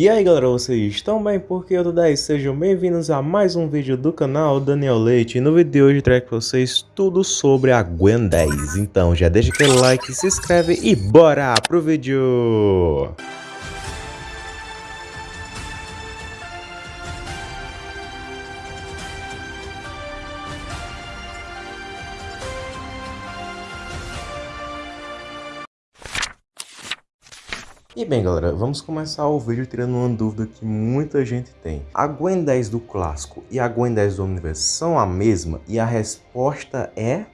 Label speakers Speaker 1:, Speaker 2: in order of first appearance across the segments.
Speaker 1: E aí galera, vocês estão bem? Porque eu tô 10, sejam bem-vindos a mais um vídeo do canal Daniel Leite E no vídeo de hoje trago pra vocês tudo sobre a Gwen 10 Então já deixa aquele like, se inscreve e bora pro vídeo! E bem galera, vamos começar o vídeo tirando uma dúvida que muita gente tem. A Gwen 10 do clássico e a Gwen 10 do universo são a mesma? E a resposta é...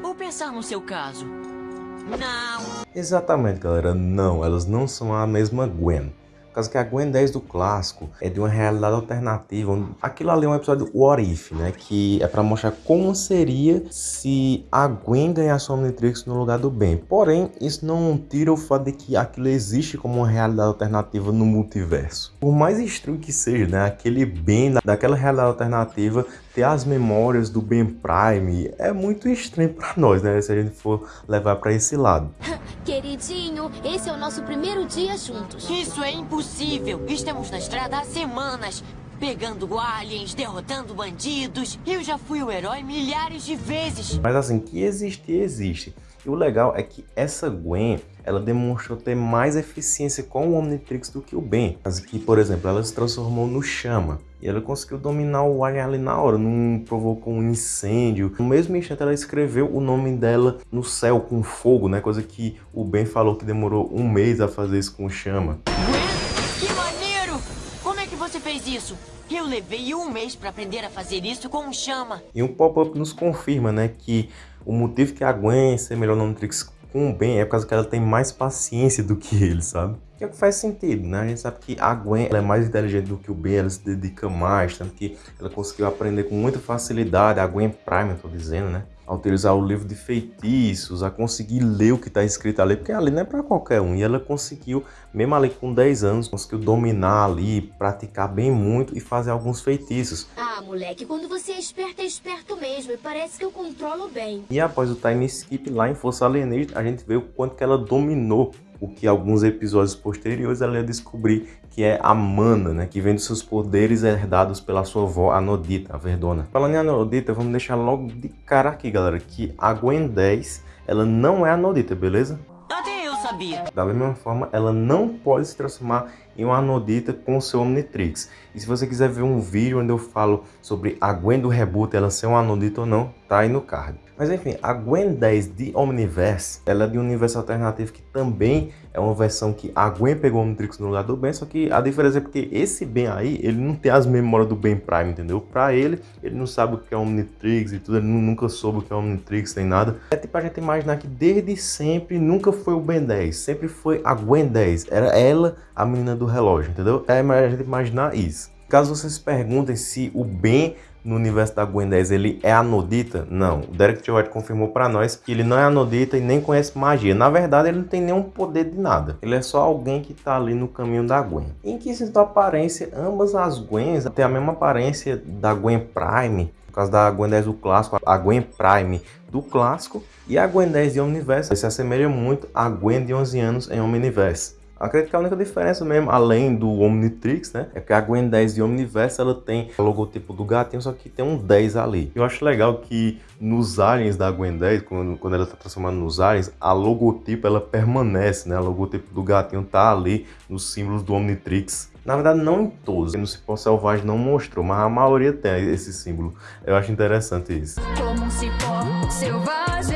Speaker 2: Vou pensar no seu caso. Não.
Speaker 1: Exatamente galera, não, elas não são a mesma Gwen. Por causa que a Gwen 10 do clássico é de uma realidade alternativa. Aquilo ali é um episódio What If, né? Que é para mostrar como seria se a Gwen ganhasse o Omnitrix no lugar do Ben. Porém, isso não tira o fato de que aquilo existe como uma realidade alternativa no multiverso. Por mais estranho que seja, né? Aquele Ben daquela realidade alternativa ter as memórias do Ben Prime é muito estranho para nós, né? Se a gente for levar para esse lado.
Speaker 3: Queridinho, esse é o nosso primeiro dia juntos.
Speaker 2: Isso é impossível. Estamos na estrada há semanas. Pegando aliens, derrotando bandidos. Eu já fui o herói milhares de vezes.
Speaker 1: Mas assim, que existe, existe. E o legal é que essa Gwen, ela demonstrou ter mais eficiência com o Omnitrix do que o Ben. Mas que, por exemplo, ela se transformou no Chama. E ela conseguiu dominar o Alien ali na hora, não provocou um incêndio. No mesmo instante ela escreveu o nome dela no céu com fogo, né? Coisa que o Ben falou que demorou um mês a fazer isso com o Chama.
Speaker 2: Gwen, é isso? Eu levei um mês para aprender a fazer isso com Chama.
Speaker 1: E um pop-up nos confirma, né, que o motivo que a Gwen ser melhor no Omnitrix com o Ben é por causa que ela tem mais paciência do que ele, sabe? Que é o que faz sentido, né? A gente sabe que a Gwen é mais inteligente do que o Ben, ela se dedica mais, tanto que ela conseguiu aprender com muita facilidade, a Gwen Prime, eu tô dizendo, né? A utilizar o livro de feitiços, a conseguir ler o que está escrito ali, porque ali não é para qualquer um. E ela conseguiu, mesmo ali com 10 anos, conseguiu dominar ali, praticar bem muito e fazer alguns feitiços.
Speaker 3: Ah, moleque, quando você é esperto, é esperto mesmo. E parece que eu controlo bem.
Speaker 1: E após o time skip lá em Força Alienígena, a gente vê o quanto que ela dominou o que alguns episódios posteriores ela ia descobrir que é a mana, né, que vem dos seus poderes herdados pela sua avó, a Nodita, a Verdona. Falando em Anodita, vamos deixar logo de cara aqui, galera, que a Gwen 10, ela não é a Nodita, beleza?
Speaker 2: Até eu sabia.
Speaker 1: Da mesma forma, ela não pode se transformar em uma Anodita com o seu Omnitrix. E se você quiser ver um vídeo onde eu falo sobre a Gwen do reboot, ela ser uma Anodita ou não, tá aí no card. Mas enfim, a Gwen 10 de Omniverse, ela é de um universo alternativo que também é uma versão que a Gwen pegou o Omnitrix no lugar do Ben, só que a diferença é porque esse Ben aí, ele não tem as memórias do Ben Prime, entendeu? Pra ele, ele não sabe o que é Omnitrix e tudo, ele nunca soube o que é Omnitrix nem nada. É tipo a gente imaginar que desde sempre nunca foi o Ben 10, sempre foi a Gwen 10, era ela a menina do relógio, entendeu? É a gente imaginar isso. Caso vocês perguntem se o Ben no universo da Gwen 10 ele é anodita? Não, o Derek T. Confirmou para nós que ele não é anodita e nem conhece magia. Na verdade, ele não tem nenhum poder de nada. Ele é só alguém que tá ali no caminho da Gwen. Em que sentido aparência, ambas as Gwens têm a mesma aparência da Gwen Prime, por causa da Gwen 10 do clássico, a Gwen Prime do clássico e a Gwen 10 de Omniverse se assemelha muito à Gwen de 11 anos em Omniverse. Acredito que a única diferença mesmo, além do Omnitrix, né, é que a Gwen 10 de Omniverse, ela tem o logotipo do gatinho, só que tem um 10 ali. Eu acho legal que nos aliens da Gwen 10, quando, quando ela está transformando nos aliens, a logotipo ela permanece, né, a logotipo do gatinho tá ali nos símbolos do Omnitrix. Na verdade, não em todos. No Cipó Selvagem não mostrou, mas a maioria tem esse símbolo. Eu acho interessante isso.
Speaker 4: Como um cipó selvagem,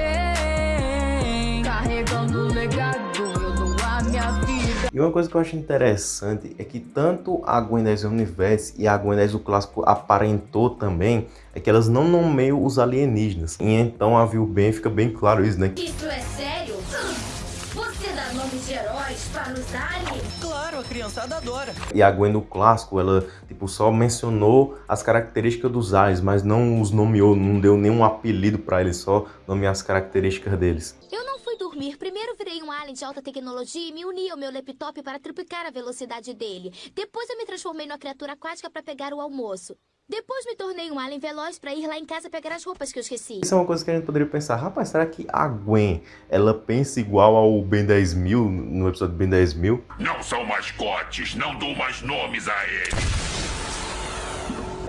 Speaker 1: E uma coisa que eu acho interessante é que tanto a Gwen 10 Universe e a Gwen 10 do clássico aparentou também é que elas não nomeiam os alienígenas. E então a viu bem, fica bem claro isso, né?
Speaker 3: Isso é sério? Você dá nomes de heróis para os aliens?
Speaker 2: Claro, a criançada adora.
Speaker 1: E a Gwen do clássico, ela tipo só mencionou as características dos aliens, mas não os nomeou, não deu nenhum apelido para eles, só nomear as características deles.
Speaker 3: Eu não dormir. Primeiro virei um alien de alta tecnologia e me uni ao meu laptop para triplicar a velocidade dele. Depois eu me transformei numa criatura aquática para pegar o almoço. Depois me tornei um alien veloz pra ir lá em casa pegar as roupas que eu esqueci.
Speaker 1: Isso é uma coisa que a gente poderia pensar, rapaz, será que a Gwen, ela pensa igual ao Ben 10 mil, no episódio Ben 10 mil?
Speaker 5: Não são mascotes, não dou mais nomes a eles.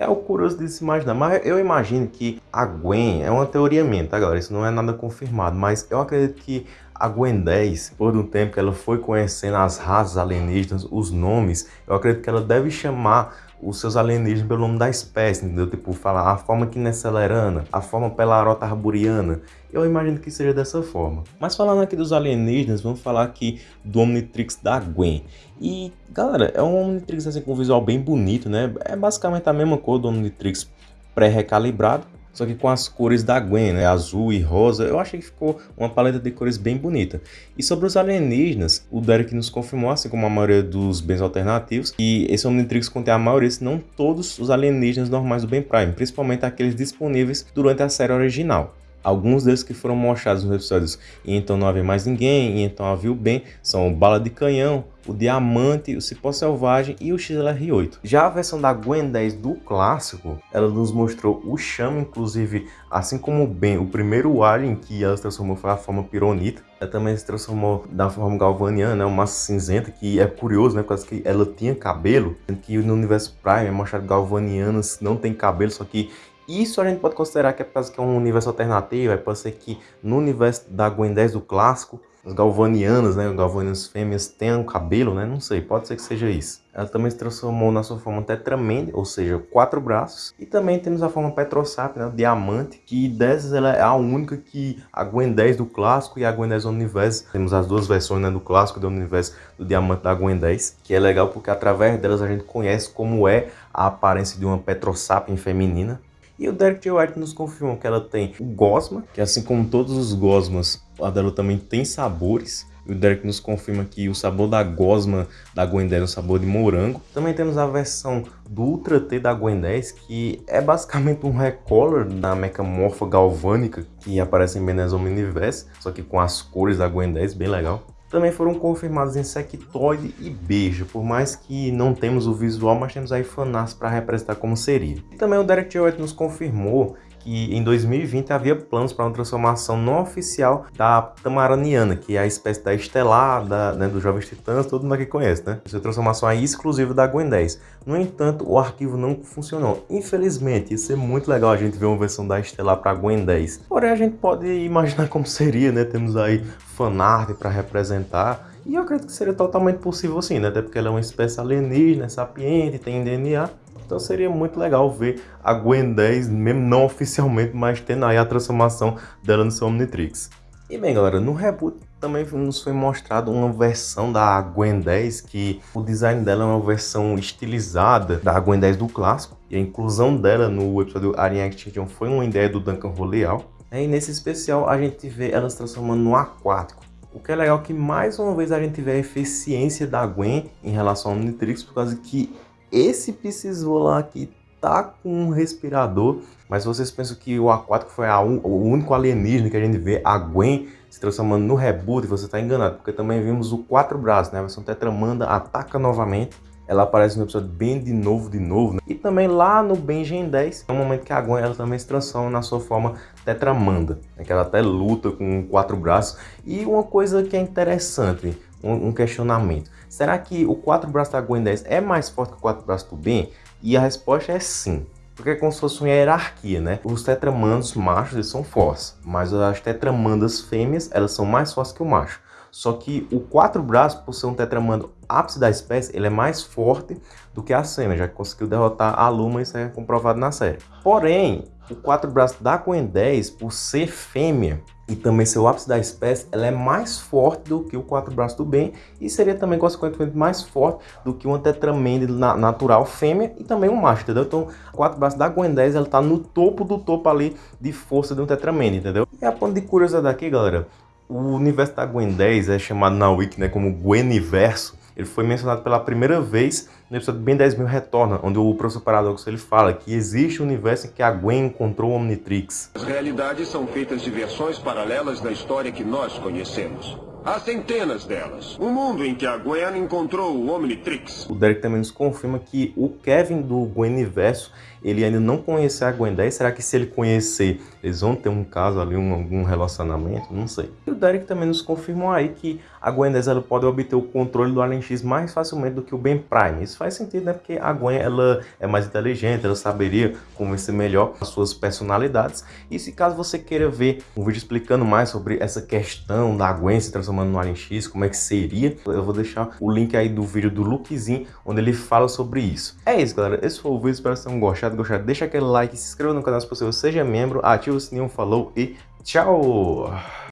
Speaker 1: É o curioso se imaginar, mas eu imagino que a Gwen, é uma teoria minha, tá galera? Isso não é nada confirmado, mas eu acredito que a Gwen 10, por um tempo que ela foi conhecendo as raças alienígenas, os nomes, eu acredito que ela deve chamar os seus alienígenas pelo nome da espécie, entendeu? Tipo, falar a forma quinecelerana, a forma pelarota arburiana. Eu imagino que seja dessa forma. Mas falando aqui dos alienígenas, vamos falar aqui do Omnitrix da Gwen. E, galera, é um Omnitrix assim com um visual bem bonito, né? É basicamente a mesma cor do Omnitrix pré-recalibrado, só que com as cores da Gwen, né? azul e rosa, eu achei que ficou uma paleta de cores bem bonita. E sobre os alienígenas, o Derek nos confirmou, assim como a maioria dos bens alternativos, que esse Omnitrix contém a maioria, se não todos, os alienígenas normais do Ben Prime, principalmente aqueles disponíveis durante a série original. Alguns deles que foram mostrados nos episódios E Então Não Havia Mais Ninguém, E Então Havia o Bem, são o Bala de Canhão, o Diamante, o Cipó Selvagem e o XLR8. Já a versão da Gwen 10 do clássico, ela nos mostrou o Chama, inclusive, assim como o Ben, o primeiro Alien que ela se transformou foi a forma Pironita. Ela também se transformou da forma galvaniana, né, uma cinzenta, que é curioso, né, porque que ela tinha cabelo, que no universo Prime é mostrado galvanianas não tem cabelo, só que isso a gente pode considerar que é por causa que é um universo alternativo, é pode ser que no universo da Gwen 10 do clássico, as galvanianas, né, galvanianas fêmeas tenham cabelo, né, não sei, pode ser que seja isso. Ela também se transformou na sua forma tetramende, ou seja, quatro braços. E também temos a forma Petrosap, né, diamante, que dessas ela é a única que a Gwen 10 do clássico e a Gwen 10 do universo. Temos as duas versões né, do clássico e do universo do diamante da Gwen 10, que é legal porque através delas a gente conhece como é a aparência de uma Petrosap feminina. E o Derek J. White nos confirma que ela tem o Gosma, que assim como todos os Gosmas, a dela também tem sabores. E o Derek nos confirma que o sabor da Gosma da Gwen 10 é o sabor de morango. Também temos a versão do Ultra T da Gwen 10, que é basicamente um recolor da Mechamorpha Galvânica, que aparece em Benezon Universe, só que com as cores da Gwen 10, bem legal também foram confirmados Insectoide e Beija, por mais que não temos o visual, mas temos aí fanarts para representar como seria. E também o Derek White nos confirmou que em 2020 havia planos para uma transformação não oficial da Tamaraniana, que é a espécie da Estelar, da, né, dos Jovens Titãs, todo mundo aqui conhece, né? Essa transformação aí exclusiva da Gwen 10. No entanto, o arquivo não funcionou. Infelizmente, ia ser muito legal a gente ver uma versão da Estelar para Gwen 10. Porém, a gente pode imaginar como seria, né? Temos aí fanart para representar. E eu acredito que seria totalmente possível sim, né? Até porque ela é uma espécie alienígena, sapiente, tem DNA. Então seria muito legal ver a Gwen 10, mesmo não oficialmente, mas tendo aí a transformação dela no seu Omnitrix. E bem galera, no reboot também nos foi mostrado uma versão da Gwen 10 que o design dela é uma versão estilizada da Gwen 10 do clássico. E a inclusão dela no episódio Alien Extinction foi uma ideia do Duncan Roleal. E nesse especial a gente vê ela se transformando no aquático. O que é legal é que mais uma vez a gente vê a eficiência da Gwen em relação ao Omnitrix, por causa que esse Piscisvola aqui tá com um respirador, mas vocês pensam que o aquático foi un... o único alienígena que a gente vê, a Gwen se transformando no reboot, você está enganado, porque também vimos o quatro braços, né? A versão Tetramanda ataca novamente, ela aparece no episódio bem de novo, de novo, né? e também lá no Benjen 10, é o momento que a Gwen ela também se transforma na sua forma Tetramanda, né? que ela até luta com quatro braços, e uma coisa que é interessante, um, um questionamento. Será que o 4 braços da Gwen 10 é mais forte que o 4 braços do Ben? E a resposta é sim. Porque é como se fosse uma hierarquia, né? Os tetramandos machos eles são fortes, mas as tetramandas fêmeas elas são mais fortes que o macho. Só que o quatro braços, por ser um tetramando ápice da espécie, ele é mais forte do que a fêmea, já que conseguiu derrotar a Luma, isso é comprovado na série. Porém, o quatro braços da Gwen 10, por ser fêmea, e também ser o ápice da espécie, ela é mais forte do que o quatro braços do bem e seria também consequentemente mais forte do que uma tetramende natural fêmea e também um macho, entendeu? Então, quatro braços da Gwen 10, ela tá no topo do topo ali de força de um tetramende, entendeu? E a ponto de curiosidade aqui, galera, o universo da Gwen 10 é chamado na Wiki, né, como Gweniverso, ele foi mencionado pela primeira vez no episódio Ben 10 mil Retorna, onde o professor Paradoxo ele fala que existe um universo em que a Gwen encontrou o Omnitrix.
Speaker 6: As realidades são feitas de versões paralelas da história que nós conhecemos. Há centenas delas. Um mundo em que a Gwen encontrou o Omnitrix.
Speaker 1: O Derek também nos confirma que o Kevin do Gweniverso, ele ainda não conhece a Gwen 10. Será que se ele conhecer, eles vão ter um caso ali, um, algum relacionamento? Não sei. E o Derek também nos confirmou aí que a Gwen 10 ela pode obter o controle do Alien X mais facilmente do que o Ben Prime. Isso faz sentido, né? Porque a Gwen ela é mais inteligente, ela saberia convencer melhor as suas personalidades. E se caso você queira ver um vídeo explicando mais sobre essa questão da Gwen se transformando no Alien X, como é que seria, eu vou deixar o link aí do vídeo do Lukezinho, onde ele fala sobre isso. É isso, galera. Esse foi o vídeo. Espero que tenham gostado. gostado. Deixa aquele like, se inscreva no canal se possível, seja membro, ativa o sininho, falou e tchau!